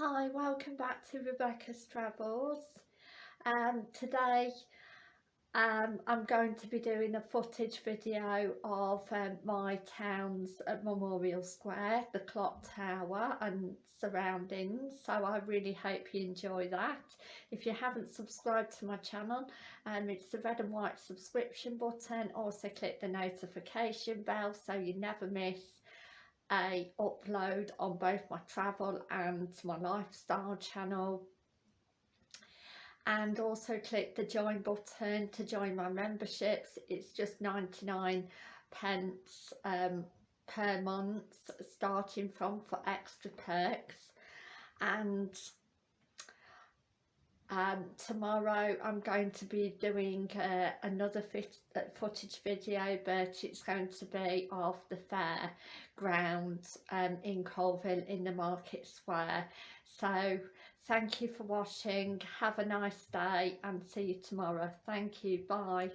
Hi, welcome back to Rebecca's Travels. Um, today um, I'm going to be doing a footage video of um, my town's at Memorial Square, the clock tower and surroundings so I really hope you enjoy that. If you haven't subscribed to my channel um, it's the red and white subscription button also click the notification bell so you never miss a upload on both my travel and my lifestyle channel. And also click the join button to join my memberships. It's just 99 pence um, per month starting from for extra perks. And um, tomorrow I'm going to be doing uh, another fit, uh, footage video but it's going to be of the fair grounds um, in Coalville in the market square. So thank you for watching. Have a nice day and see you tomorrow. Thank you. Bye